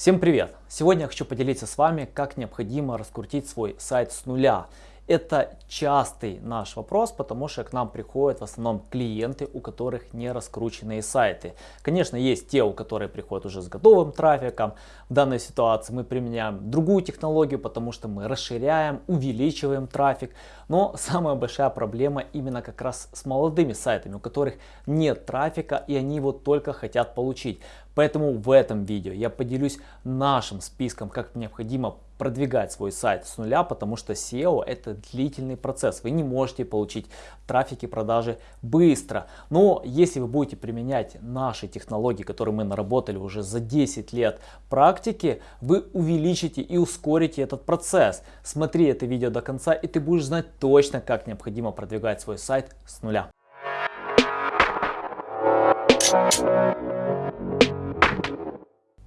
Всем привет! Сегодня я хочу поделиться с вами, как необходимо раскрутить свой сайт с нуля. Это частый наш вопрос, потому что к нам приходят в основном клиенты, у которых не раскрученные сайты. Конечно, есть те, у которых приходят уже с готовым трафиком. В данной ситуации мы применяем другую технологию, потому что мы расширяем, увеличиваем трафик. Но самая большая проблема именно как раз с молодыми сайтами, у которых нет трафика и они его только хотят получить. Поэтому в этом видео я поделюсь нашим списком, как необходимо продвигать свой сайт с нуля, потому что SEO это длительный процесс. Вы не можете получить трафик и продажи быстро. Но если вы будете применять наши технологии, которые мы наработали уже за 10 лет практики, вы увеличите и ускорите этот процесс. Смотри это видео до конца и ты будешь знать точно, как необходимо продвигать свой сайт с нуля.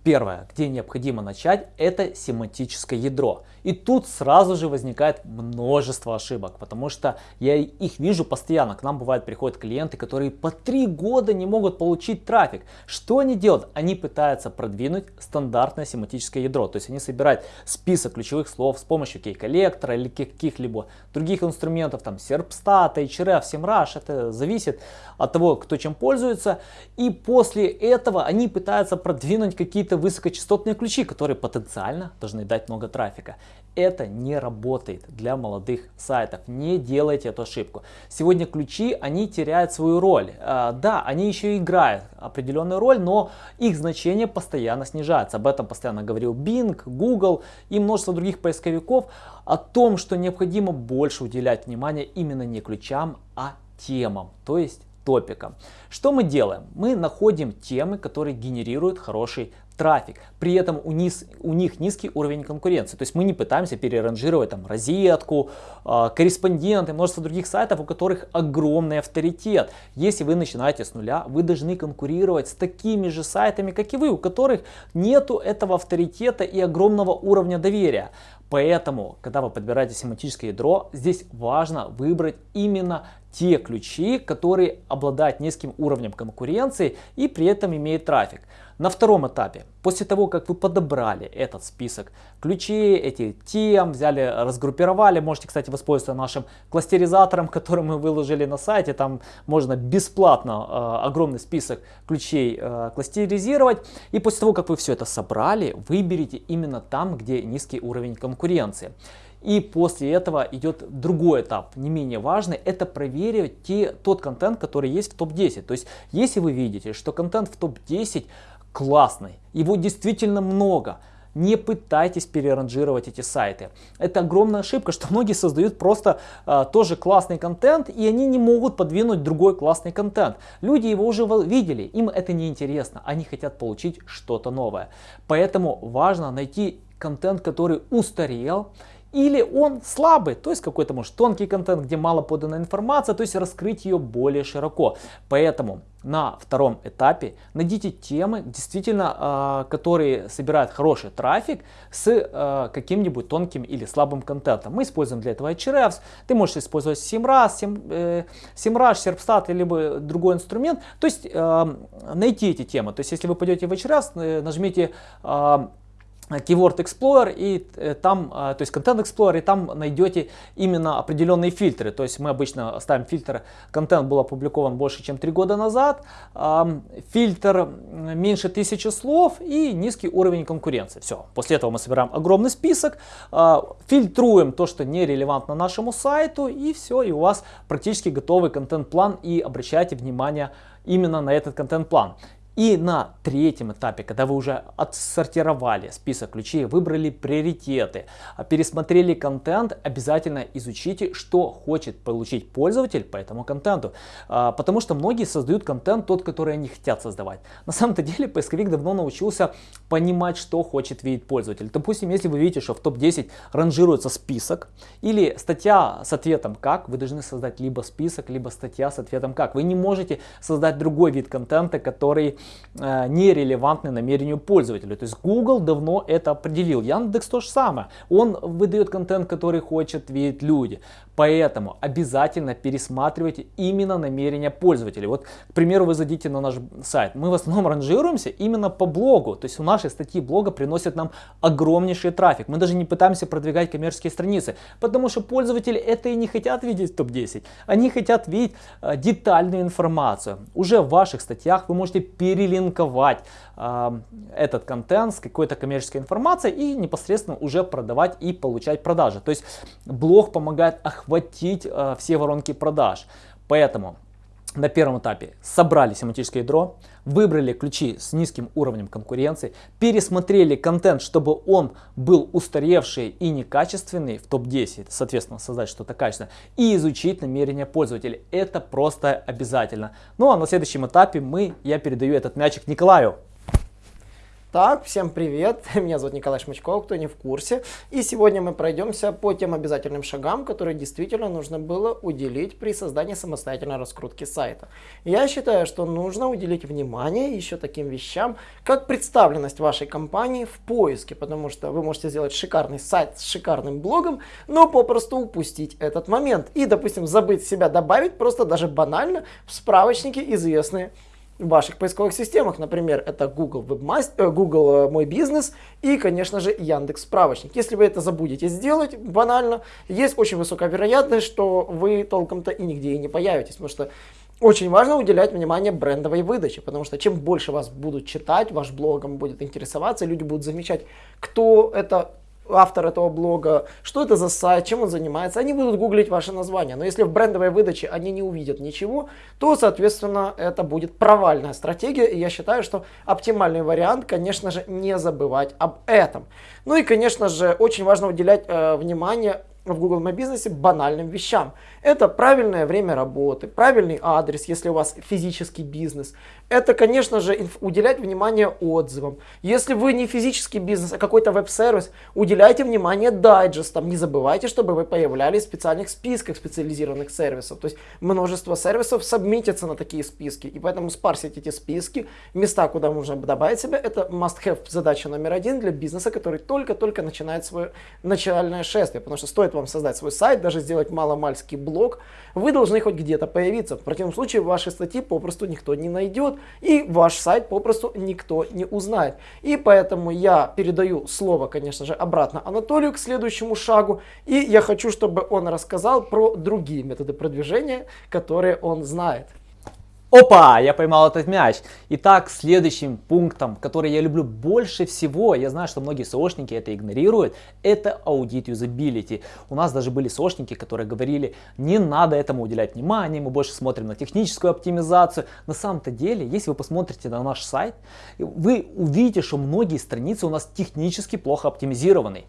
Первое, где необходимо начать, это семантическое ядро. И тут сразу же возникает множество ошибок, потому что я их вижу постоянно. К нам бывает приходят клиенты, которые по три года не могут получить трафик. Что они делают? Они пытаются продвинуть стандартное семантическое ядро. То есть они собирают список ключевых слов с помощью кей-коллектора или каких-либо других инструментов, там Serpstat, Href, SEMrush, это зависит от того, кто чем пользуется. И после этого они пытаются продвинуть какие-то какие-то высокочастотные ключи, которые потенциально должны дать много трафика. Это не работает для молодых сайтов. Не делайте эту ошибку. Сегодня ключи, они теряют свою роль. А, да, они еще играют определенную роль, но их значение постоянно снижается. Об этом постоянно говорил Bing, Google и множество других поисковиков. О том, что необходимо больше уделять внимание именно не ключам, а темам. То есть топикам. Что мы делаем? Мы находим темы, которые генерируют хороший трафик. При этом у, низ, у них низкий уровень конкуренции. То есть мы не пытаемся переранжировать там розетку, э, корреспонденты, множество других сайтов, у которых огромный авторитет. Если вы начинаете с нуля, вы должны конкурировать с такими же сайтами, как и вы, у которых нету этого авторитета и огромного уровня доверия. Поэтому, когда вы подбираете семантическое ядро, здесь важно выбрать именно те ключи, которые обладают низким уровнем конкуренции и при этом имеют трафик. На втором этапе, после того, как вы подобрали этот список ключей, эти тем, взяли, разгруппировали, можете, кстати, воспользоваться нашим кластеризатором, который мы выложили на сайте, там можно бесплатно э, огромный список ключей э, кластеризировать. И после того, как вы все это собрали, выберите именно там, где низкий уровень конкуренции. И после этого идет другой этап, не менее важный, это проверить те, тот контент, который есть в топ-10. То есть, если вы видите, что контент в топ-10 классный, его действительно много, не пытайтесь переранжировать эти сайты. Это огромная ошибка, что многие создают просто э, тоже классный контент, и они не могут подвинуть другой классный контент. Люди его уже видели, им это не интересно, они хотят получить что-то новое. Поэтому важно найти контент, который устарел, или он слабый, то есть какой-то может тонкий контент, где мало подана информация, то есть раскрыть ее более широко. Поэтому на втором этапе найдите темы, действительно, э, которые собирают хороший трафик с э, каким-нибудь тонким или слабым контентом. Мы используем для этого Ahrefs, ты можешь использовать SEMrush, SEM, SEMrush, Serpstat или любой другой инструмент. То есть э, найти эти темы. То есть если вы пойдете в Ahrefs, нажмите Keyword Explorer и э, там, э, то есть Content Explorer, и там найдете именно определенные фильтры. То есть мы обычно ставим фильтр, контент был опубликован больше, чем три года назад, фильтр меньше тысячи слов и низкий уровень конкуренции. Все. После этого мы собираем огромный список, а, фильтруем то, что нерелевантно нашему сайту, и все, и у вас практически готовый контент-план, и обращайте внимание именно на этот контент-план. И на третьем этапе, когда вы уже отсортировали список ключей, выбрали приоритеты, пересмотрели контент, обязательно изучите, что хочет получить пользователь по этому контенту. А, потому что многие создают контент тот, который они хотят создавать. На самом-то деле поисковик давно научился понимать, что хочет видеть пользователь. Допустим, если вы видите, что в топ-10 ранжируется список или статья с ответом «как», вы должны создать либо список, либо статья с ответом «как». Вы не можете создать другой вид контента, который нерелевантны намерению пользователя. То есть Google давно это определил. Яндекс то же самое. Он выдает контент, который хочет видеть люди. Поэтому обязательно пересматривайте именно намерения пользователей. Вот, к примеру, вы зайдите на наш сайт. Мы в основном ранжируемся именно по блогу. То есть у нашей статьи блога приносят нам огромнейший трафик. Мы даже не пытаемся продвигать коммерческие страницы, потому что пользователи это и не хотят видеть в топ-10. Они хотят видеть э, детальную информацию. Уже в ваших статьях вы можете перелинковать этот контент с какой-то коммерческой информацией и непосредственно уже продавать и получать продажи. То есть блог помогает охватить э, все воронки продаж. Поэтому на первом этапе собрали семантическое ядро, выбрали ключи с низким уровнем конкуренции, пересмотрели контент, чтобы он был устаревший и некачественный в топ-10, соответственно создать что-то качественное, и изучить намерения пользователей. Это просто обязательно. Ну а на следующем этапе мы, я передаю этот мячик Николаю. Так, всем привет, меня зовут Николай Шмачков, кто не в курсе. И сегодня мы пройдемся по тем обязательным шагам, которые действительно нужно было уделить при создании самостоятельной раскрутки сайта. Я считаю, что нужно уделить внимание еще таким вещам, как представленность вашей компании в поиске, потому что вы можете сделать шикарный сайт с шикарным блогом, но попросту упустить этот момент и, допустим, забыть себя добавить просто даже банально в справочнике известные в ваших поисковых системах. Например, это Google, Webmaster, э, Google э, Мой бизнес и, конечно же, Яндекс Справочник. Если вы это забудете сделать банально, есть очень высокая вероятность, что вы толком-то и нигде и не появитесь, потому что очень важно уделять внимание брендовой выдаче, потому что чем больше вас будут читать, ваш блогом будет интересоваться, люди будут замечать, кто это автор этого блога, что это за сайт, чем он занимается, они будут гуглить ваше название. Но если в брендовой выдаче они не увидят ничего, то, соответственно, это будет провальная стратегия. И я считаю, что оптимальный вариант, конечно же, не забывать об этом. Ну и, конечно же, очень важно уделять э, внимание в Google My Business банальным вещам. Это правильное время работы, правильный адрес, если у вас физический бизнес. Это, конечно же, уделять внимание отзывам. Если вы не физический бизнес, а какой-то веб-сервис, уделяйте внимание дайджестам. Не забывайте, чтобы вы появлялись в специальных списках специализированных сервисов. То есть множество сервисов сабмитятся на такие списки. И поэтому спарсить эти списки, места, куда можно добавить себя, это must-have задача номер один для бизнеса, который только-только начинает свое начальное шествие. Потому что стоит вам создать свой сайт, даже сделать маломальский блог, вы должны хоть где-то появиться. В противном случае ваши статьи попросту никто не найдет и ваш сайт попросту никто не узнает. И поэтому я передаю слово, конечно же, обратно Анатолию к следующему шагу. И я хочу, чтобы он рассказал про другие методы продвижения, которые он знает. Опа, я поймал этот мяч. Итак, следующим пунктом, который я люблю больше всего, я знаю, что многие SEOшники это игнорируют, это аудит юзабилити. У нас даже были SEOшники, которые говорили, не надо этому уделять внимание, мы больше смотрим на техническую оптимизацию. На самом-то деле, если вы посмотрите на наш сайт, вы увидите, что многие страницы у нас технически плохо оптимизированы.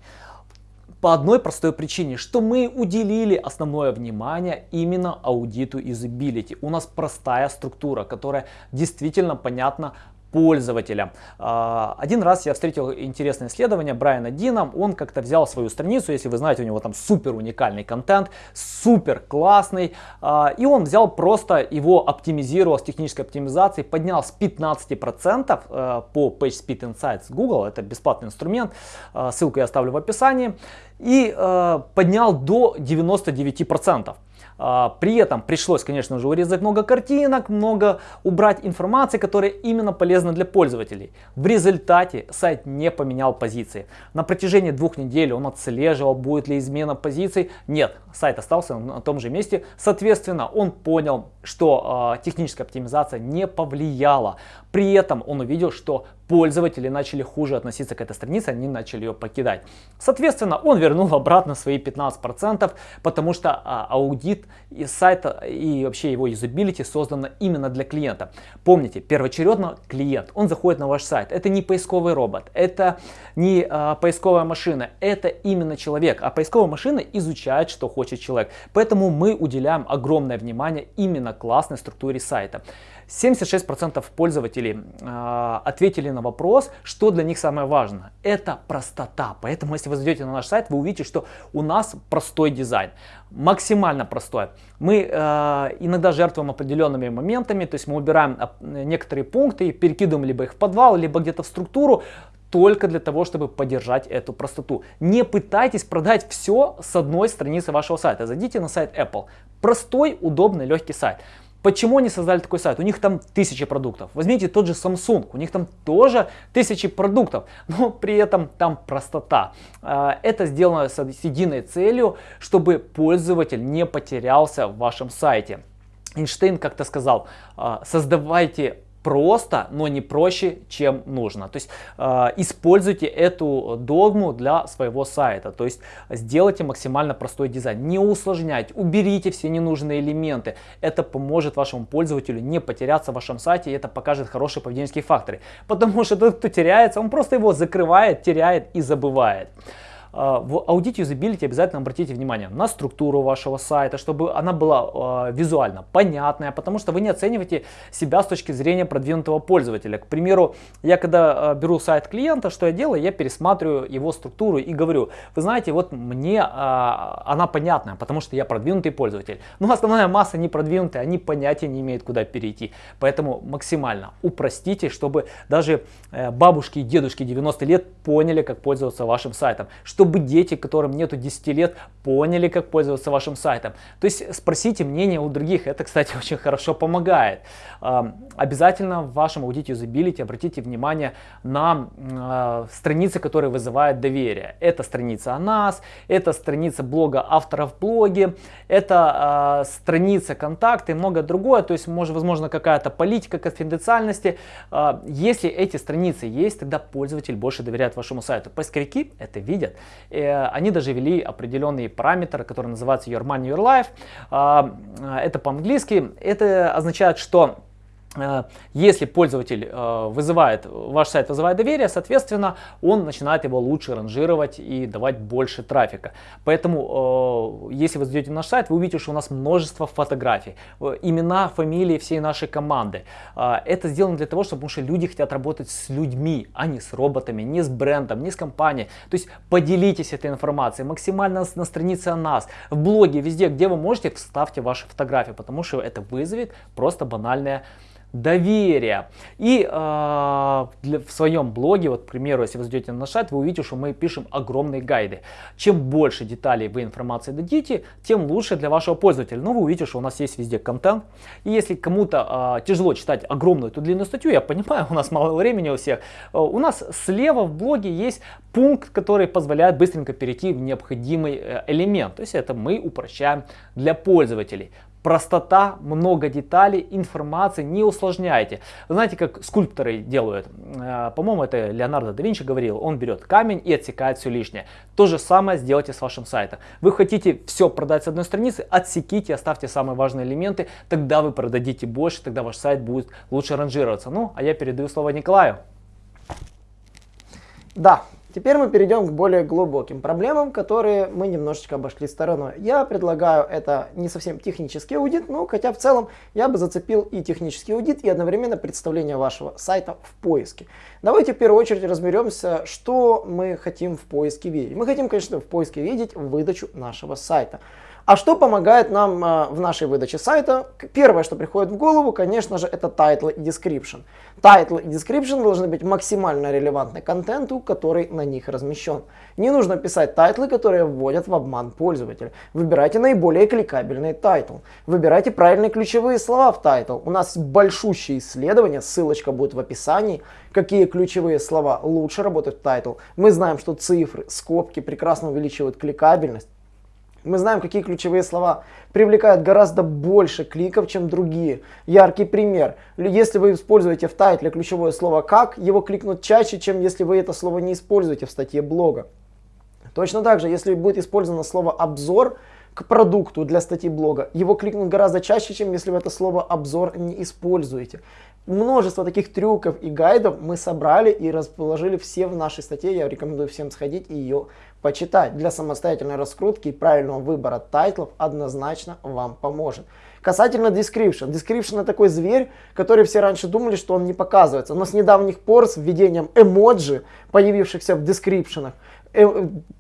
По одной простой причине, что мы уделили основное внимание именно аудиту юзабилити. У нас простая структура, которая действительно понятна пользователя. А, один раз я встретил интересное исследование Брайана Дина. Он как-то взял свою страницу, если вы знаете, у него там супер уникальный контент, супер классный. А, и он взял просто его оптимизировал с технической оптимизацией, поднял с 15% э, по PageSpeed Insights Google. Это бесплатный инструмент. А, ссылку я оставлю в описании. И э, поднял до 99%. А, при этом пришлось, конечно же, урезать много картинок, много убрать информации, которая именно полезна для пользователей. В результате сайт не поменял позиции. На протяжении двух недель он отслеживал, будет ли измена позиций. Нет, сайт остался на том же месте. Соответственно, он понял, что э, техническая оптимизация не повлияла. При этом он увидел, что пользователи начали хуже относиться к этой странице, они начали ее покидать. Соответственно, он вернул обратно свои 15%, потому что а, аудит из сайта и вообще его юзабилити создано именно для клиента. Помните, первоочередно клиент, он заходит на ваш сайт. Это не поисковый робот, это не а, поисковая машина, это именно человек. А поисковая машина изучает, что хочет человек. Поэтому мы уделяем огромное внимание именно классной структуре сайта. 76% пользователей э, ответили на вопрос, что для них самое важное. Это простота. Поэтому, если вы зайдете на наш сайт, вы увидите, что у нас простой дизайн. Максимально простой. Мы э, иногда жертвуем определенными моментами, то есть мы убираем некоторые пункты и перекидываем либо их в подвал, либо где-то в структуру, только для того, чтобы поддержать эту простоту. Не пытайтесь продать все с одной страницы вашего сайта. Зайдите на сайт Apple. Простой, удобный, легкий сайт. Почему они создали такой сайт? У них там тысячи продуктов. Возьмите тот же Samsung, у них там тоже тысячи продуктов, но при этом там простота. А, это сделано с единой целью, чтобы пользователь не потерялся в вашем сайте. Эйнштейн как-то сказал, «А, создавайте просто, но не проще, чем нужно. То есть э, используйте эту догму для своего сайта. То есть сделайте максимально простой дизайн. Не усложняйте, уберите все ненужные элементы. Это поможет вашему пользователю не потеряться в вашем сайте и это покажет хорошие поведенческие факторы. Потому что тот, кто теряется, он просто его закрывает, теряет и забывает. А, в аудите юзабилити обязательно обратите внимание на структуру вашего сайта, чтобы она была визуально понятная, потому что вы не оцениваете себя с точки зрения продвинутого пользователя. К примеру, я когда а, беру сайт клиента, что я делаю? Я пересматриваю его структуру и говорю, вы знаете, вот мне а, она понятная, потому что я продвинутый пользователь. Но основная масса не продвинутая, они понятия не имеют, куда перейти. Поэтому максимально упростите, чтобы даже э, бабушки и дедушки 90 лет поняли, как пользоваться вашим сайтом. Что чтобы дети, которым нету 10 лет, поняли, как пользоваться вашим сайтом. То есть спросите мнение у других, это, кстати, очень хорошо помогает. Обязательно в вашем аудите юзабилити обратите внимание на а, страницы, которые вызывают доверие. Это страница о нас, это страница блога авторов в блоге, это а, страница контакты и многое другое. То есть, может, возможно, какая-то политика конфиденциальности. А, если эти страницы есть, тогда пользователь больше доверяет вашему сайту. Поисковики это видят. Э, они даже ввели определенный параметр, который называется Your Money, Your Life. А, это по-английски. Это означает, что если пользователь э, вызывает, ваш сайт вызывает доверие, соответственно, он начинает его лучше ранжировать и давать больше трафика. Поэтому, э, если вы зайдете на наш сайт, вы увидите, что у нас множество фотографий, имена, фамилии всей нашей команды. Это сделано для того, чтобы, потому что люди хотят работать с людьми, а не с роботами, не с брендом, не с компанией. То есть поделитесь этой информацией максимально на странице о нас, в блоге, везде, где вы можете, вставьте ваши фотографии, потому что это вызовет просто банальное доверия. И э, для, в своем блоге, вот, к примеру, если вы зайдете на сайт, вы увидите, что мы пишем огромные гайды. Чем больше деталей вы информации дадите, тем лучше для вашего пользователя. Но вы увидите, что у нас есть везде контент. И если кому-то э, тяжело читать огромную эту длинную статью, я понимаю, у нас мало времени у всех, э, у нас слева в блоге есть пункт, который позволяет быстренько перейти в необходимый э, элемент. То есть это мы упрощаем для пользователей. Простота, много деталей, информации, не усложняйте. Знаете, как скульпторы делают? Э, по-моему, это Леонардо да Винчи говорил. Он берет камень и отсекает все лишнее. То же самое сделайте с вашим сайтом. Вы хотите все продать с одной страницы, отсеките, оставьте самые важные элементы, тогда вы продадите больше, тогда ваш сайт будет лучше ранжироваться. Ну, а я передаю слово Николаю. Да, Теперь мы перейдем к более глубоким проблемам, которые мы немножечко обошли стороной. Я предлагаю это не совсем технический аудит, но хотя в целом я бы зацепил и технический аудит, и одновременно представление вашего сайта в поиске. Давайте в первую очередь разберемся, что мы хотим в поиске видеть. Мы хотим, конечно, в поиске видеть выдачу нашего сайта. А что помогает нам э, в нашей выдаче сайта? Первое, что приходит в голову, конечно же, это title и description. Title и description должны быть максимально релевантны контенту, который на них размещен. Не нужно писать title ы, которые вводят в обман пользователя. Выбирайте наиболее кликабельный title. Выбирайте правильные ключевые слова в title. У нас большущее исследование, ссылочка будет в описании, какие ключевые слова лучше работают в title. Мы знаем, что цифры, скобки прекрасно увеличивают кликабельность. Мы знаем, какие ключевые слова привлекают гораздо больше кликов, чем другие. Яркий пример. Если вы используете в title е ключевое слово «как», его кликнут чаще, чем если вы это слово не используете в статье блога. Точно так же, если будет использовано слово «обзор», к продукту для статьи блога, его кликнут гораздо чаще, чем если вы это слово обзор не используете. Множество таких трюков и гайдов мы собрали и расположили все в нашей статье. Я рекомендую всем сходить и ее почитать. Для самостоятельной раскрутки и правильного выбора тайтлов однозначно вам поможет. Касательно description. Description это такой зверь, который все раньше думали, что он не показывается. Но с недавних пор с введением эмоджи, появившихся в description ах,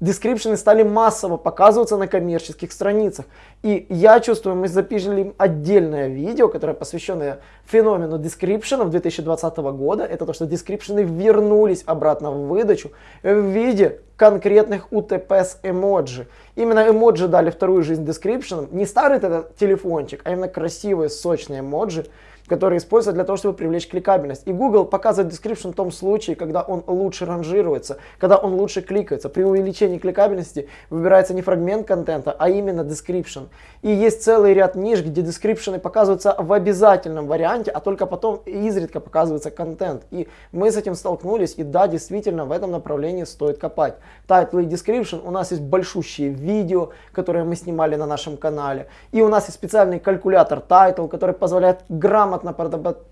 description ы стали массово показываться на коммерческих страницах. И я чувствую, мы запишем отдельное видео, которое посвященное феномену description ов 2020 года. Это то, что description ы вернулись обратно в выдачу в виде конкретных УТП эмоджи. Именно эмоджи дали вторую жизнь description ам. Не старый этот телефончик, а именно красивые, сочные эмоджи, которые используют для того, чтобы привлечь кликабельность. И Google показывает description в том случае, когда он лучше ранжируется, когда он лучше кликается. При увеличении кликабельности выбирается не фрагмент контента, а именно description. И есть целый ряд ниш, где description показываются в обязательном варианте, а только потом изредка показывается контент. И мы с этим столкнулись, и да, действительно, в этом направлении стоит копать. Title и description, у нас есть большущие видео, которые мы снимали на нашем канале. И у нас есть специальный калькулятор title, который позволяет грамотно грамотно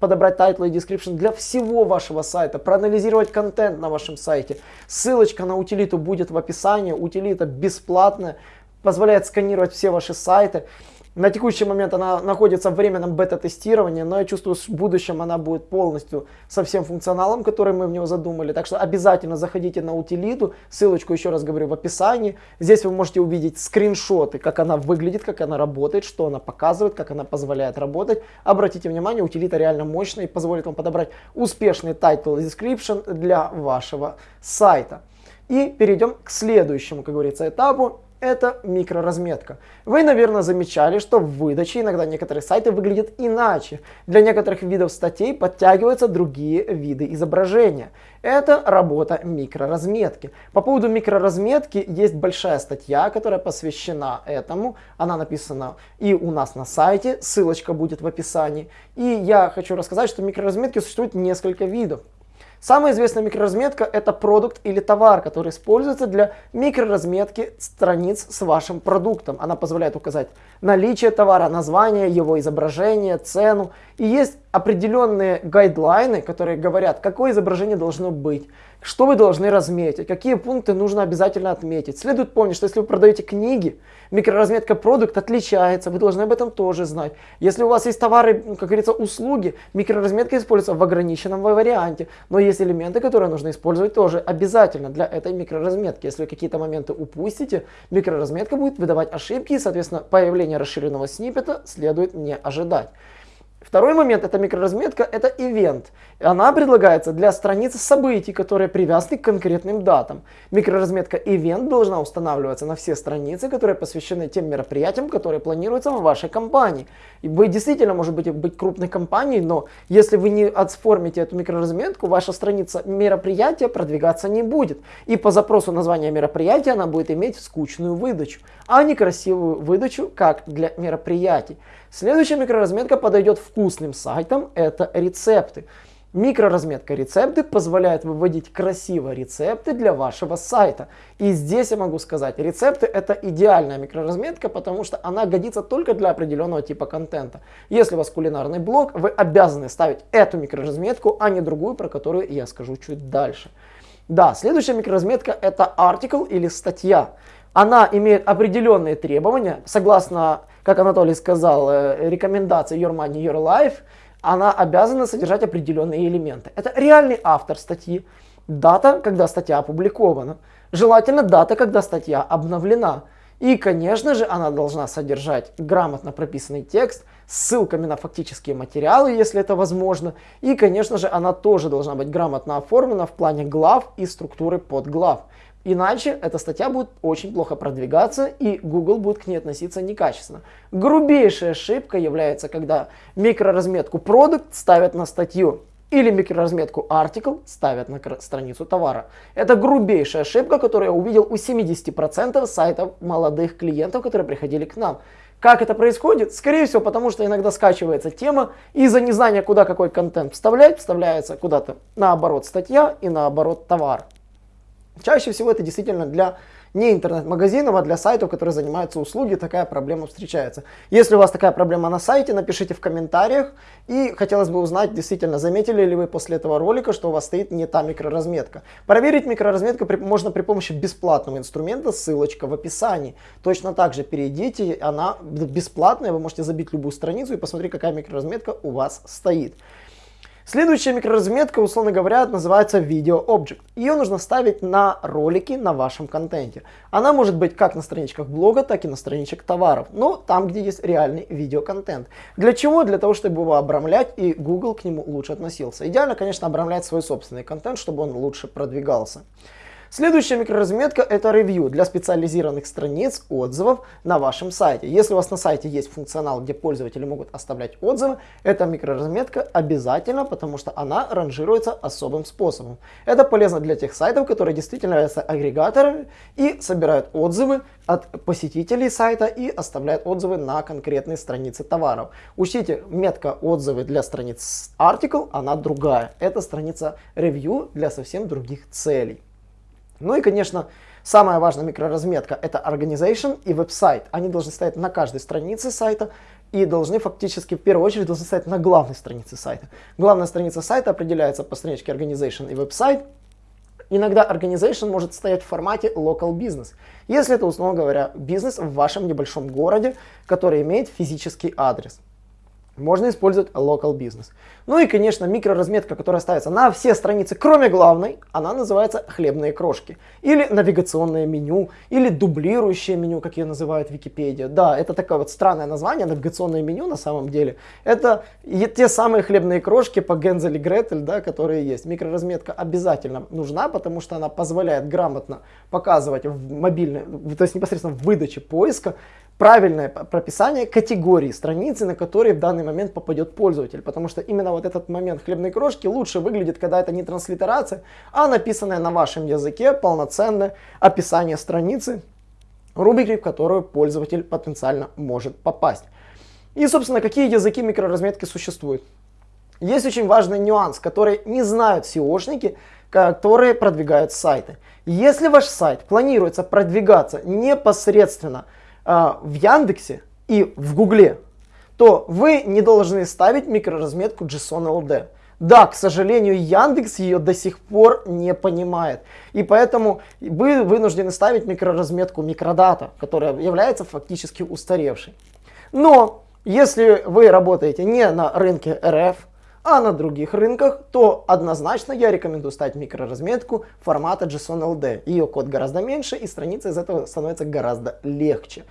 подобрать title ы и description для всего вашего сайта, проанализировать контент на вашем сайте. Ссылочка на утилиту будет в описании, утилита бесплатная, позволяет сканировать все ваши сайты. На текущий момент она находится в временном бета-тестировании, но я чувствую, что в будущем она будет полностью со всем функционалом, который мы в него задумали. Так что обязательно заходите на утилиту, ссылочку еще раз говорю в описании. Здесь вы можете увидеть скриншоты, как она выглядит, как она работает, что она показывает, как она позволяет работать. Обратите внимание, утилита реально мощная и позволит вам подобрать успешный title description для вашего сайта. И перейдем к следующему, как говорится, этапу это микроразметка. Вы, наверное, замечали, что в выдаче иногда некоторые сайты выглядят иначе. Для некоторых видов статей подтягиваются другие виды изображения. Это работа микроразметки. По поводу микроразметки есть большая статья, которая посвящена этому. Она написана и у нас на сайте, ссылочка будет в описании. И я хочу рассказать, что микроразметки существует несколько видов. Самая известная микроразметка это продукт или товар, который используется для микроразметки страниц с вашим продуктом. Она позволяет указать наличие товара, название, его изображение, цену. И есть определенные гайдлайны, которые говорят, какое изображение должно быть, что вы должны разметить, какие пункты нужно обязательно отметить. Следует помнить, что если вы продаете книги, микроразметка продукт отличается, вы должны об этом тоже знать. Если у вас есть товары, как говорится, услуги, микроразметка используется в ограниченном варианте, но есть элементы, которые нужно использовать тоже обязательно для этой микроразметки. Если какие-то моменты упустите, микроразметка будет выдавать ошибки, и, соответственно, появление расширенного сниппета следует не ожидать. Второй момент, это микроразметка, это ивент. Она предлагается для страниц событий, которые привязаны к конкретным датам. Микроразметка ивент должна устанавливаться на все страницы, которые посвящены тем мероприятиям, которые планируются в вашей компании. И вы действительно, может быть, быть крупной компанией, но если вы не отформите эту микроразметку, ваша страница мероприятия продвигаться не будет. И по запросу названия мероприятия она будет иметь скучную выдачу, а не красивую выдачу, как для мероприятий. Следующая микроразметка подойдет вкусным сайтам, это рецепты. Микроразметка рецепты позволяет выводить красиво рецепты для вашего сайта. И здесь я могу сказать, рецепты это идеальная микроразметка, потому что она годится только для определенного типа контента. Если у вас кулинарный блог, вы обязаны ставить эту микроразметку, а не другую, про которую я скажу чуть дальше. Да, следующая микроразметка это артикл или статья. Она имеет определенные требования, согласно как Анатолий сказал, э, рекомендация Your Money, Your Life, она обязана содержать определенные элементы. Это реальный автор статьи, дата, когда статья опубликована, желательно дата, когда статья обновлена. И, конечно же, она должна содержать грамотно прописанный текст ссылками на фактические материалы, если это возможно. И, конечно же, она тоже должна быть грамотно оформлена в плане глав и структуры подглав. Иначе эта статья будет очень плохо продвигаться и Google будет к ней относиться некачественно. Грубейшая ошибка является, когда микроразметку продукт ставят на статью или микроразметку article ставят на страницу товара. Это грубейшая ошибка, которую я увидел у 70% сайтов молодых клиентов, которые приходили к нам. Как это происходит? Скорее всего, потому что иногда скачивается тема, из-за незнания, куда какой контент вставлять, вставляется куда-то наоборот статья и наоборот товар. Чаще всего это действительно для не интернет-магазинов, а для сайтов, которые занимаются услуги, такая проблема встречается. Если у вас такая проблема на сайте, напишите в комментариях. И хотелось бы узнать, действительно, заметили ли вы после этого ролика, что у вас стоит не та микроразметка. Проверить микроразметку при, можно при помощи бесплатного инструмента, ссылочка в описании. Точно так же перейдите, она бесплатная, вы можете забить любую страницу и посмотреть, какая микроразметка у вас стоит. Следующая микроразметка, условно говоря, называется Video Object. Ее нужно ставить на ролики на вашем контенте. Она может быть как на страничках блога, так и на страничках товаров, но там, где есть реальный видеоконтент. Для чего? Для того, чтобы его обрамлять и Google к нему лучше относился. Идеально, конечно, обрамлять свой собственный контент, чтобы он лучше продвигался. Следующая микроразметка это ревью для специализированных страниц отзывов на вашем сайте. Если у вас на сайте есть функционал, где пользователи могут оставлять отзывы, эта микроразметка обязательно, потому что она ранжируется особым способом. Это полезно для тех сайтов, которые действительно являются агрегаторами и собирают отзывы от посетителей сайта и оставляют отзывы на конкретные страницы товаров. Учтите, метка отзывы для страниц article, она другая. Это страница review для совсем других целей. Ну и, конечно, самая важная микроразметка это organization и веб-сайт. Они должны стоять на каждой странице сайта и должны фактически в первую очередь должны стоять на главной странице сайта. Главная страница сайта определяется по страничке organization и веб-сайт. Иногда organization может стоять в формате local business, если это, условно говоря, бизнес в вашем небольшом городе, который имеет физический адрес можно использовать local business. Ну и, конечно, микроразметка, которая ставится на все страницы, кроме главной, она называется хлебные крошки. Или навигационное меню, или дублирующее меню, как ее называют Википедия. Да, это такое вот странное название, навигационное меню на самом деле. Это те самые хлебные крошки по Гензель и Гретель, да, которые есть. Микроразметка обязательно нужна, потому что она позволяет грамотно показывать в мобильной, то есть непосредственно в выдаче поиска, правильное прописание категории страницы, на которые в данный момент попадет пользователь. Потому что именно вот этот момент хлебной крошки лучше выглядит, когда это не транслитерация, а написанное на вашем языке полноценное описание страницы, рубрики, в которую пользователь потенциально может попасть. И, собственно, какие языки микроразметки существуют? Есть очень важный нюанс, который не знают SEOшники, которые продвигают сайты. Если ваш сайт планируется продвигаться непосредственно в Яндексе и в Гугле, то вы не должны ставить микроразметку JSON LD. Да, к сожалению, Яндекс ее до сих пор не понимает. И поэтому вы вынуждены ставить микроразметку микродата, которая является фактически устаревшей. Но если вы работаете не на рынке РФ, а на других рынках, то однозначно я рекомендую ставить микроразметку формата JSON LD. Ее код гораздо меньше и страница из этого становится гораздо легче.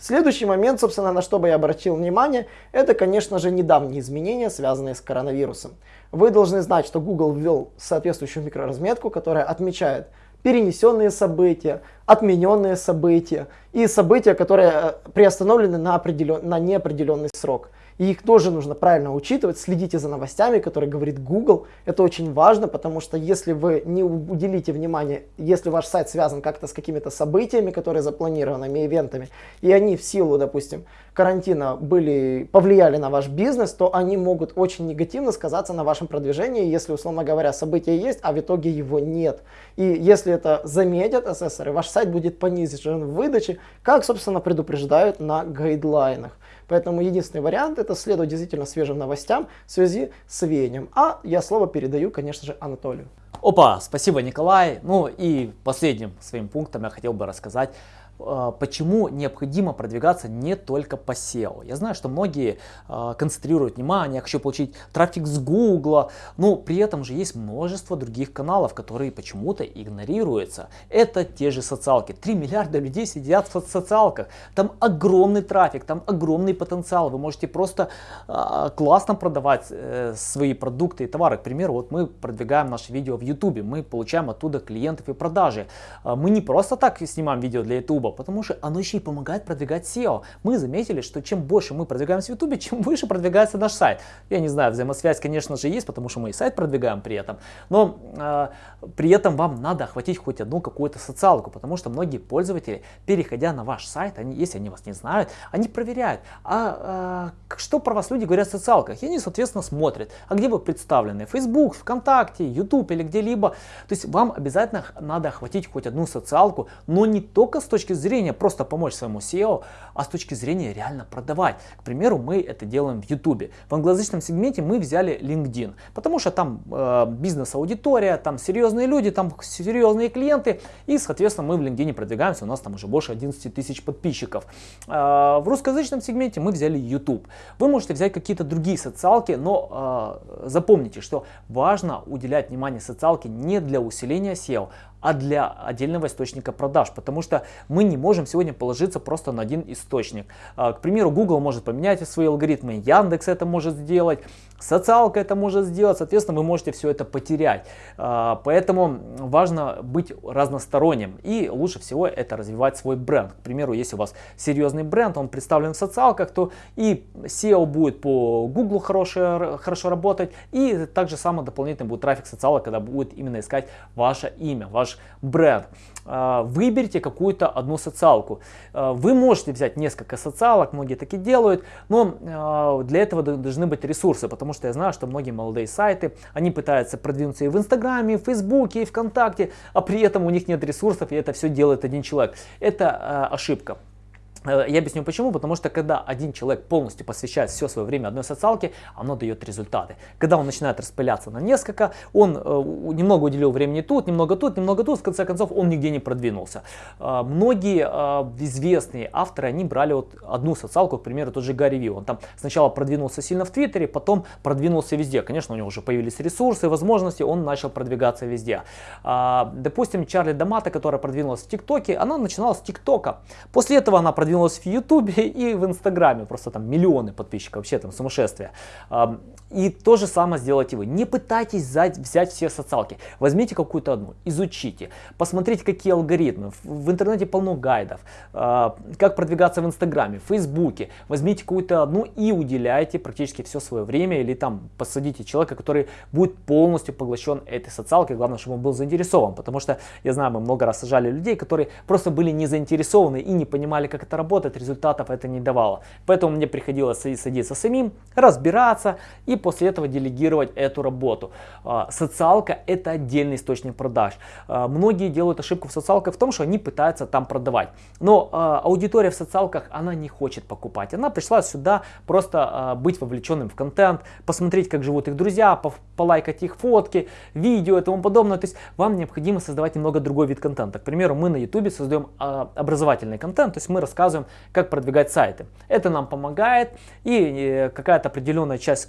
Следующий момент, собственно, на что бы я обратил внимание, это, конечно же, недавние изменения, связанные с коронавирусом. Вы должны знать, что Google ввел соответствующую микроразметку, которая отмечает перенесенные события, отмененные события и события, которые э, приостановлены на, определен... на неопределенный срок. И их тоже нужно правильно учитывать. Следите за новостями, которые говорит Google. Это очень важно, потому что если вы не уделите внимание, если ваш сайт связан как-то с какими-то событиями, которые запланированными, ивентами, и они в силу, допустим, карантина были, повлияли на ваш бизнес, то они могут очень негативно сказаться на вашем продвижении, если, условно говоря, событие есть, а в итоге его нет. И если это заметят ассессоры, ваш сайт будет понижен в выдаче, как, собственно, предупреждают на гайдлайнах. Поэтому единственный вариант это следовать действительно свежим новостям в связи с веянием. А я слово передаю, конечно же, Анатолию. Опа, спасибо, Николай. Ну и последним своим пунктом я хотел бы рассказать почему необходимо продвигаться не только по SEO. Я знаю, что многие э, концентрируют внимание, я хочу получить трафик с Google, но при этом же есть множество других каналов, которые почему-то игнорируются. Это те же социалки. 3 миллиарда людей сидят в социалках. Там огромный трафик, там огромный потенциал. Вы можете просто э, классно продавать э, свои продукты и товары. К примеру, вот мы продвигаем наши видео в YouTube, мы получаем оттуда клиентов и продажи. Мы не просто так снимаем видео для YouTube, YouTube, потому что оно еще и помогает продвигать SEO. Мы заметили, что чем больше мы продвигаемся в YouTube, чем выше продвигается наш сайт. Я не знаю, взаимосвязь, конечно же, есть, потому что мы и сайт продвигаем при этом, но э, при этом вам надо охватить хоть одну какую-то социалку, потому что многие пользователи, переходя на ваш сайт, они, если они вас не знают, они проверяют, а, а что про вас люди говорят в социалках, и они, соответственно, смотрят, а где вы представлены, Facebook, ВКонтакте, YouTube или где-либо. То есть вам обязательно надо охватить хоть одну социалку, но не только с точки зрения просто помочь своему SEO, а с точки зрения реально продавать. К примеру, мы это делаем в YouTube. В англоязычном сегменте мы взяли LinkedIn, потому что там э, бизнес-аудитория, там серьезные люди, там серьезные клиенты, и, соответственно, мы в LinkedIn продвигаемся, у нас там уже больше 11 тысяч подписчиков. Э, в русскоязычном сегменте мы взяли YouTube. Вы можете взять какие-то другие социалки, но э, запомните, что важно уделять внимание социалке не для усиления SEO, а для отдельного источника продаж, потому что мы не можем сегодня положиться просто на один источник. А, к примеру, Google может поменять свои алгоритмы, Яндекс это может сделать, социалка это может сделать, соответственно, вы можете все это потерять. А, поэтому важно быть разносторонним и лучше всего это развивать свой бренд. К примеру, если у вас серьезный бренд, он представлен в социалках, то и SEO будет по Google хорошо, хорошо работать, и также самый дополнительный будет трафик социалок, когда будет именно искать ваше имя, ваш бренд. А, выберите какую-то одну социалку. А, вы можете взять несколько социалок, многие таки делают, но а, для этого должны быть ресурсы, потому что я знаю, что многие молодые сайты, они пытаются продвинуться и в Инстаграме, и в Фейсбуке, и ВКонтакте, а при этом у них нет ресурсов, и это все делает один человек. Это ошибка. Э, я объясню почему. Потому что когда один человек полностью посвящает все свое время одной социалке, оно дает результаты. Когда он начинает распыляться на несколько, он э, немного уделил времени тут, немного тут, немного тут, в конце концов он нигде не продвинулся. Э, многие известные авторы, они брали вот одну социалку, к примеру, тот же Гарри Ви. Он там сначала продвинулся сильно в Твиттере, потом продвинулся везде. Конечно, у него уже появились ресурсы, возможности, он начал продвигаться везде. Допустим, Чарли Дамата, которая продвинулась в ТикТоке, она начинала с ТикТока. После этого она продвинулась продвинулась в Ютубе и в Инстаграме. Просто там миллионы подписчиков, вообще там сумасшествие. И то же самое сделайте вы. Не пытайтесь взять, взять все социалки. Возьмите какую-то одну, изучите, посмотрите, какие алгоритмы. В интернете полно гайдов. А, как продвигаться в Инстаграме, Фейсбуке. Возьмите какую-то одну и уделяйте практически все свое время. Или там посадите человека, который будет полностью поглощен этой социалкой. Главное, чтобы он был заинтересован. Потому что, я знаю, мы много раз сажали людей, которые просто были не заинтересованы и не понимали, как это работает. Результатов это не давало. Поэтому мне приходилось садиться самим, разбираться и после этого делегировать эту работу. А, социалка это отдельный источник продаж. А, многие делают ошибку в социалках в том, что они пытаются там продавать. Но а, аудитория в социалках, она не хочет покупать. Она пришла сюда просто быть вовлеченным в контент, посмотреть, как живут их друзья, полайкать их фотки, видео и тому подобное. То есть вам необходимо создавать немного другой вид контента. К примеру, мы на YouTube создаем образовательный контент, то есть мы рассказываем, как продвигать сайты. Это нам помогает и какая-то определенная часть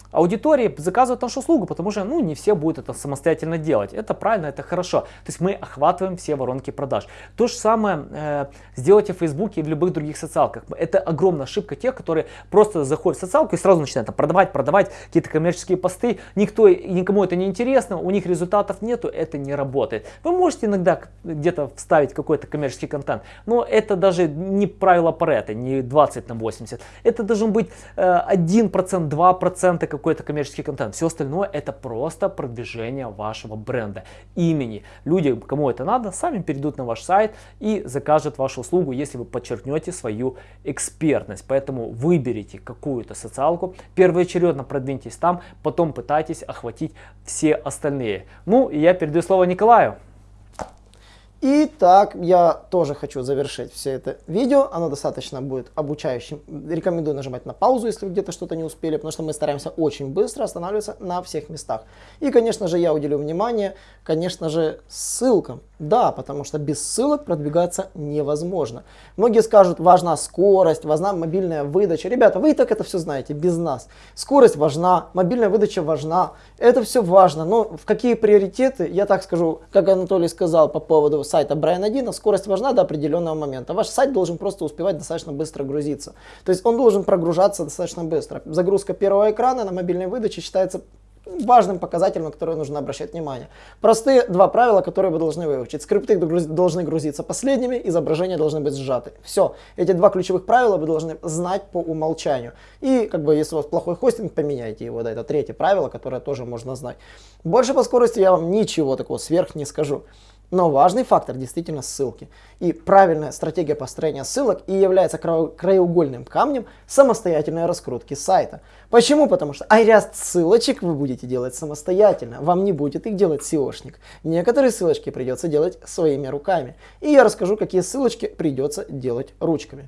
аудитории заказывают нашу услугу, потому что ну, не все будут это самостоятельно делать. Это правильно, это хорошо. То есть мы охватываем все воронки продаж. То же самое э, сделайте в Фейсбуке и в любых других социалках. Это огромная ошибка тех, которые просто заходят в социалку и сразу начинают там, продавать, продавать какие-то коммерческие посты. Никто, никому это не интересно, у них результатов нету, это не работает. Вы можете иногда где-то вставить какой-то коммерческий контент, но это даже не правило Паретта, не 20 на 80. Это должен быть э, 1%, 2% какой-то коммерческий контент. Все остальное это просто продвижение вашего бренда, имени. Люди, кому это надо, сами перейдут на ваш сайт и закажут вашу услугу, если вы подчеркнете свою экспертность. Поэтому выберите какую-то социалку, первоочередно продвиньтесь там, потом пытайтесь охватить все остальные. Ну и я передаю слово Николаю. Итак, я тоже хочу завершить все это видео. Оно достаточно будет обучающим. Рекомендую нажимать на паузу, если вы где-то что-то не успели, потому что мы стараемся очень быстро останавливаться на всех местах. И, конечно же, я уделю внимание, конечно же, ссылкам. Да, потому что без ссылок продвигаться невозможно. Многие скажут, важна скорость, важна мобильная выдача. Ребята, вы и так это все знаете, без нас. Скорость важна, мобильная выдача важна. Это все важно. Но в какие приоритеты, я так скажу, как Анатолий сказал по поводу сайта Brian 1, скорость важна до определенного момента. Ваш сайт должен просто успевать достаточно быстро грузиться. То есть он должен прогружаться достаточно быстро. Загрузка первого экрана на мобильной выдаче считается важным показателем, на который нужно обращать внимание. Простые два правила, которые вы должны выучить. Скрипты должны грузиться последними, изображения должны быть сжаты. Все. Эти два ключевых правила вы должны знать по умолчанию. И как бы если у вас плохой хостинг, поменяйте его. Да, это третье правило, которое тоже можно знать. Больше по скорости я вам ничего такого сверх не скажу. Но важный фактор действительно ссылки. И правильная стратегия построения ссылок и является краеугольным камнем самостоятельной раскрутки сайта. Почему? Потому что айряст ссылочек вы будете делать самостоятельно. Вам не будет их делать SEOшник. Некоторые ссылочки придется делать своими руками. И я расскажу, какие ссылочки придется делать ручками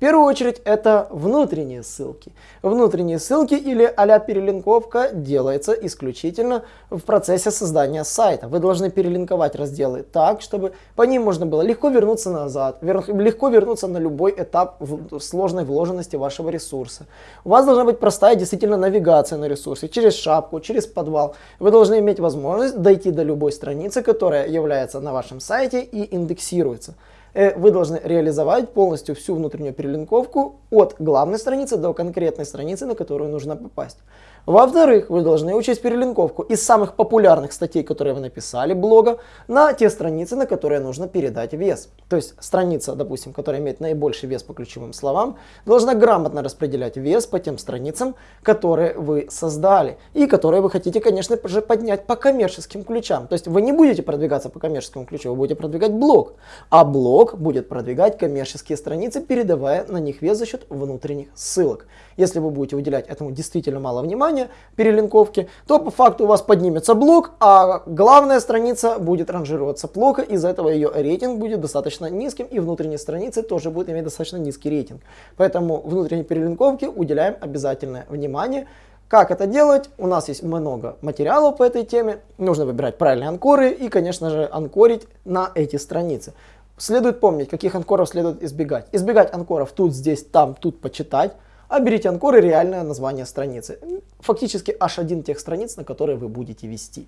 первую очередь это внутренние ссылки. Внутренние ссылки или а перелинковка делается исключительно в процессе создания сайта. Вы должны перелинковать разделы так, чтобы по ним можно было легко вернуться назад, легко вернуться на любой этап сложной вложенности вашего ресурса. У вас должна быть простая действительно навигация на ресурсе, через шапку, через подвал. Вы должны иметь возможность дойти до любой страницы, которая является на вашем сайте и индексируется. Э, вы должны реализовать полностью всю внутреннюю перелинковку от главной страницы до конкретной страницы, на которую нужно попасть. Во-вторых, вы должны учесть перелинковку из самых популярных статей, которые вы написали, блога, на те страницы, на которые нужно передать вес. То есть страница, допустим, которая имеет наибольший вес по ключевым словам, должна грамотно распределять вес по тем страницам, которые вы создали и которые вы хотите, конечно же, поднять по коммерческим ключам. То есть вы не будете продвигаться по коммерческому ключу, вы будете продвигать блог, а блог будет продвигать коммерческие страницы, передавая на них вес за счет внутренних ссылок. Если вы будете уделять этому действительно мало внимания, перелинковки, то по факту у вас поднимется блок, а главная страница будет ранжироваться плохо, из-за этого ее рейтинг будет достаточно низким, и внутренние страницы тоже будут иметь достаточно низкий рейтинг. Поэтому внутренней перелинковке уделяем обязательное внимание. Как это делать? У нас есть много материалов по этой теме. Нужно выбирать правильные анкоры и, конечно же, анкорить на эти страницы. Следует помнить, каких анкоров следует избегать. Избегать анкоров тут, здесь, там, тут почитать а берите анкор и реальное название страницы. Фактически аж один тех страниц, на которые вы будете вести.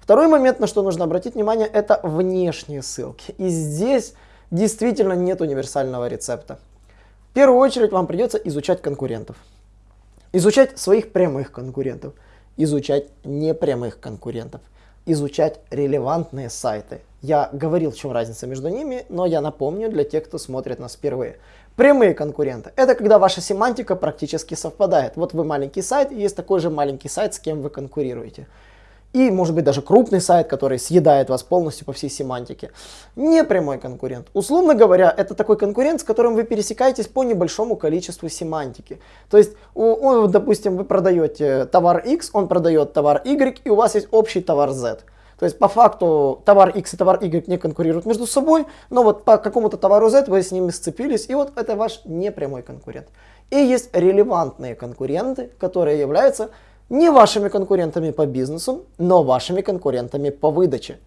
Второй момент, на что нужно обратить внимание, это внешние ссылки. И здесь действительно нет универсального рецепта. В первую очередь вам придется изучать конкурентов. Изучать своих прямых конкурентов. Изучать непрямых конкурентов. Изучать релевантные сайты. Я говорил, в чем разница между ними, но я напомню для тех, кто смотрит нас впервые. Прямые конкуренты. Это когда ваша семантика практически совпадает. Вот вы маленький сайт, и есть такой же маленький сайт, с кем вы конкурируете. И может быть даже крупный сайт, который съедает вас полностью по всей семантике. Не прямой конкурент. Условно говоря, это такой конкурент, с которым вы пересекаетесь по небольшому количеству семантики. То есть, он, допустим, вы продаете товар X, он продает товар Y, и у вас есть общий товар Z. То есть по факту товар X и товар Y не конкурируют между собой, но вот по какому-то товару Z вы с ними сцепились, и вот это ваш непрямой конкурент. И есть релевантные конкуренты, которые являются не вашими конкурентами по бизнесу, но вашими конкурентами по выдаче.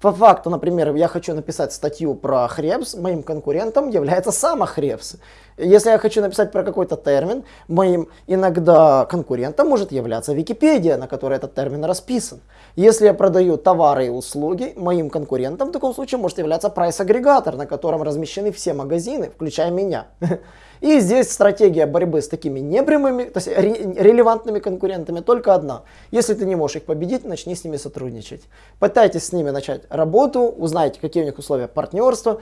По факту, например, я хочу написать статью про Хребс, моим конкурентом является сама Хребс. Если я хочу написать про какой-то термин, моим иногда конкурентом может являться Википедия, на которой этот термин расписан. Если я продаю товары и услуги, моим конкурентом в таком случае может являться прайс-агрегатор, на котором размещены все магазины, включая меня. И здесь стратегия борьбы с такими непрямыми, то есть релевантными конкурентами только одна. Если ты не можешь их победить, начни с ними сотрудничать. Пытайтесь с ними начать работу, узнайте, какие у них условия партнерства,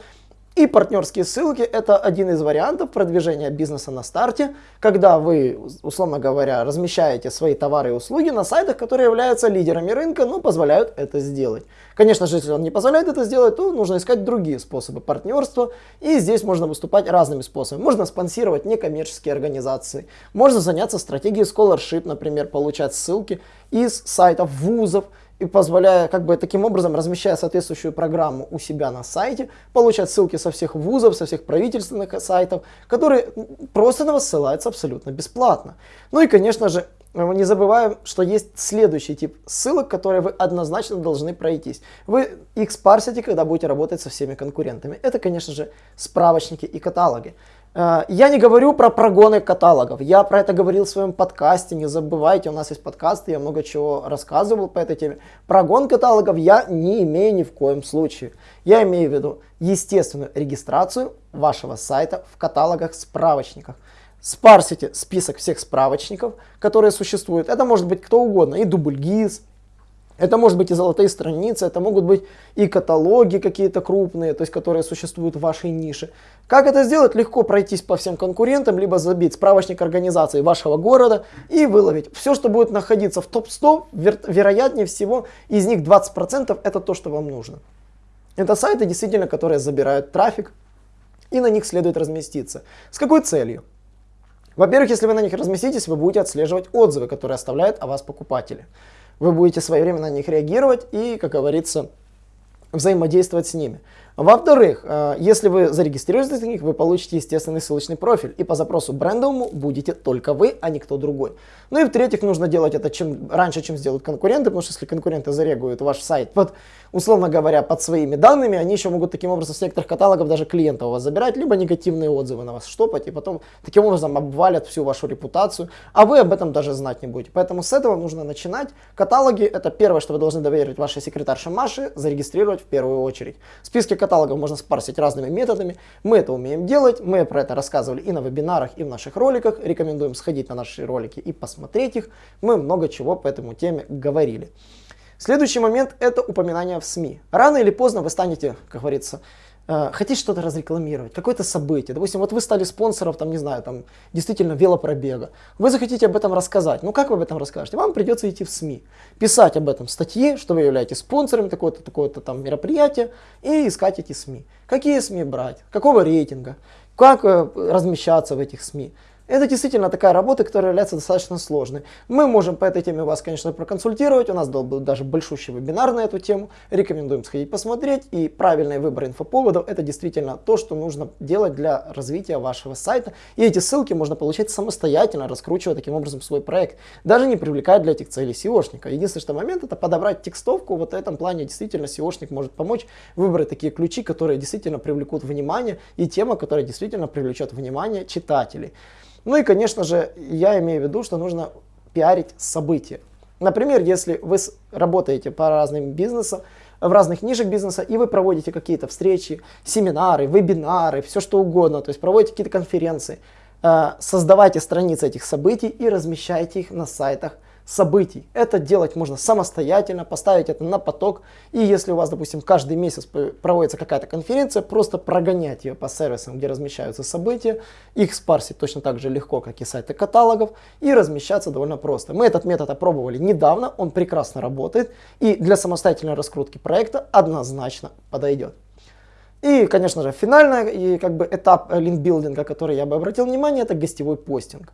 и партнерские ссылки – это один из вариантов продвижения бизнеса на старте, когда вы, условно говоря, размещаете свои товары и услуги на сайтах, которые являются лидерами рынка, но позволяют это сделать. Конечно же, если он не позволяет это сделать, то нужно искать другие способы партнерства, и здесь можно выступать разными способами. Можно спонсировать некоммерческие организации, можно заняться стратегией scholarship, например, получать ссылки из сайтов вузов, и позволяя, как бы таким образом, размещая соответствующую программу у себя на сайте, получать ссылки со всех вузов, со всех правительственных сайтов, которые просто на вас ссылаются абсолютно бесплатно. Ну и, конечно же, не забываем, что есть следующий тип ссылок, которые вы однозначно должны пройтись. Вы их спарсите, когда будете работать со всеми конкурентами. Это, конечно же, справочники и каталоги. Э, я не говорю про прогоны каталогов, я про это говорил в своем подкасте, не забывайте, у нас есть подкасты, я много чего рассказывал по этой теме. Прогон каталогов я не имею ни в коем случае. Я имею в виду естественную регистрацию вашего сайта в каталогах, справочниках. спарсите список всех справочников, которые существуют. Это может быть кто угодно, и дубльгиз, это может быть и золотые страницы, это могут быть и каталоги какие-то крупные, то есть которые существуют в вашей нише. Как это сделать? Легко пройтись по всем конкурентам, либо забить справочник организации вашего города и выловить. Все, что будет находиться в топ-100, веро вероятнее всего, из них 20% это то, что вам нужно. Это сайты, действительно, которые забирают трафик, и на них следует разместиться. С какой целью? Во-первых, если вы на них разместитесь, вы будете отслеживать отзывы, которые оставляют о вас покупатели. Вы будете своевременно на них реагировать и, как говорится, взаимодействовать с ними. Во-вторых, э, если вы зарегистрируетесь на них, вы получите естественный ссылочный профиль. И по запросу брендовому будете только вы, а никто другой. Ну и в-третьих, нужно делать это чем раньше, чем сделают конкуренты, потому что если конкуренты зарегуют ваш сайт под, условно говоря, под своими данными, они еще могут таким образом с некоторых каталогов даже клиента у вас забирать, либо негативные отзывы на вас штопать, и потом таким образом обвалят всю вашу репутацию, а вы об этом даже знать не будете. Поэтому с этого нужно начинать. Каталоги это первое, что вы должны доверить вашей секретарше Маше, зарегистрировать в первую очередь. Списки каталогов можно спарсить разными методами. Мы это умеем делать, мы про это рассказывали и на вебинарах, и в наших роликах. Рекомендуем сходить на наши ролики и посмотреть их. Мы много чего по этому теме говорили. Следующий момент это упоминание в СМИ. Рано или поздно вы станете, как говорится, хотите что-то разрекламировать, какое-то событие. Допустим, вот вы стали спонсором, там, не знаю, там, действительно велопробега. Вы захотите об этом рассказать. Ну, как вы об этом расскажете? Вам придется идти в СМИ, писать об этом в статье, что вы являетесь спонсором такого-то, такого-то там мероприятия, и искать эти СМИ. Какие СМИ брать, какого рейтинга, как э, размещаться в этих СМИ. Это действительно такая работа, которая является достаточно сложной. Мы можем по этой теме вас, конечно, проконсультировать. У нас был даже большущий вебинар на эту тему. Рекомендуем сходить посмотреть. И правильный выбор инфоповодов – это действительно то, что нужно делать для развития вашего сайта. И эти ссылки можно получать самостоятельно, раскручивая таким образом свой проект. Даже не привлекая для этих целей SEOшника. Единственный что момент – это подобрать текстовку. Вот в этом плане действительно SEOшник может помочь выбрать такие ключи, которые действительно привлекут внимание, и тема, которая действительно привлечет внимание читателей. Ну и, конечно же, я имею в виду, что нужно пиарить события. Например, если вы работаете по разным бизнесам, в разных нишах бизнеса, и вы проводите какие-то встречи, семинары, вебинары, все что угодно, то есть проводите какие-то конференции, э, создавайте страницы этих событий и размещайте их на сайтах событий. Это делать можно самостоятельно, поставить это на поток. И если у вас, допустим, каждый месяц проводится какая-то конференция, просто прогонять ее по сервисам, где размещаются события, их спарсить точно так же легко, как и сайты каталогов, и размещаться довольно просто. Мы этот метод опробовали недавно, он прекрасно работает, и для самостоятельной раскрутки проекта однозначно подойдет. И, конечно же, финальный и как бы этап линкбилдинга, который я бы обратил внимание, это гостевой постинг.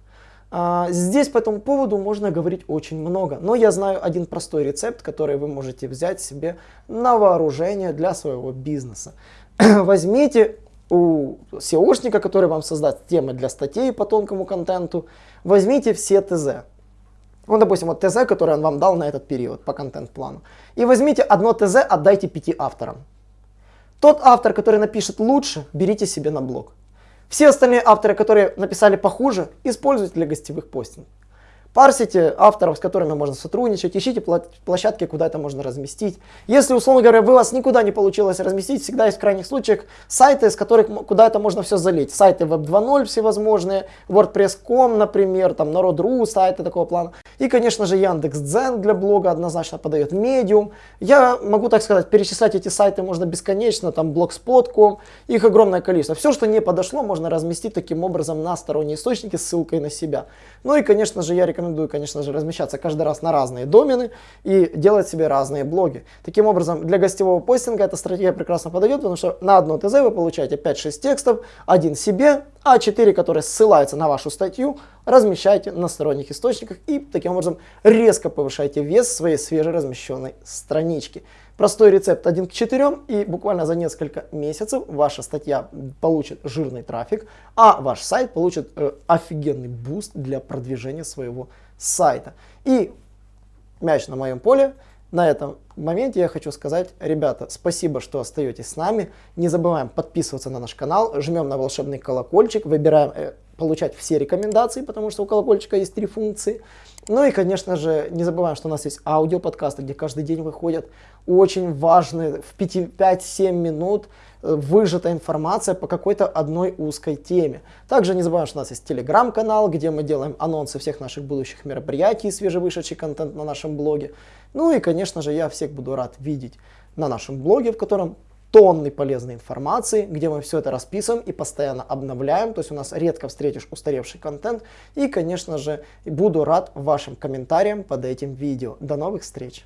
А, здесь по этому поводу можно говорить очень много, но я знаю один простой рецепт, который вы можете взять себе на вооружение для своего бизнеса. Возьмите у SEOшника, который вам создаст темы для статей по тонкому контенту, возьмите все ТЗ. Ну, допустим, вот ТЗ, который он вам дал на этот период по контент-плану. И возьмите одно ТЗ, отдайте пяти авторам. Тот автор, который напишет лучше, берите себе на блог. Все остальные авторы, которые написали похуже, используйте для гостевых постингов. Парсите авторов, с которыми можно сотрудничать, ищите площадки, куда это можно разместить. Если, условно говоря, вы вас никуда не получилось разместить, всегда есть в крайних случаях сайты, с которых куда это можно все залить. Сайты Web 2.0 всевозможные, WordPress.com, например, там Народ.ру, сайты такого плана. И, конечно же, Яндекс.Дзен для блога однозначно подает Medium. Я могу так сказать, перечислять эти сайты можно бесконечно, там Blogspot.com, их огромное количество. Все, что не подошло, можно разместить таким образом на сторонние источники с ссылкой на себя. Ну и, конечно же, я рекомендую рекомендую, конечно же, размещаться каждый раз на разные домены и делать себе разные блоги. Таким образом, для гостевого постинга эта стратегия прекрасно подойдет, потому что на одно ТЗ вы получаете 5-6 текстов, один себе, а 4, которые ссылаются на вашу статью, размещайте на сторонних источниках и таким образом резко повышайте вес своей свежеразмещенной странички. Простой рецепт 1 к 4 и буквально за несколько месяцев ваша статья получит жирный трафик, а ваш сайт получит э, офигенный boost для продвижения своего сайта. И мяч на моем поле. На этом моменте я хочу сказать, ребята, спасибо, что остаетесь с нами. Не забываем подписываться на наш канал, жмем на волшебный колокольчик, выбираем э, получать все рекомендации, потому что у колокольчика есть три функции. Ну и, конечно же, не забываем, что у нас есть аудиоподкасты, где каждый день выходят очень важные в 5-7 минут э, выжата информация по какой-то одной узкой теме. Также не забываем, что у нас есть телеграм-канал, где мы делаем анонсы всех наших будущих мероприятий, свежевышедший контент на нашем блоге. Ну и, конечно же, я всех буду рад видеть на нашем блоге, в котором тонны полезной информации, где мы все это расписываем и постоянно обновляем. То есть у нас редко встретишь устаревший контент. И, конечно же, буду рад вашим комментариям под этим видео. До новых встреч!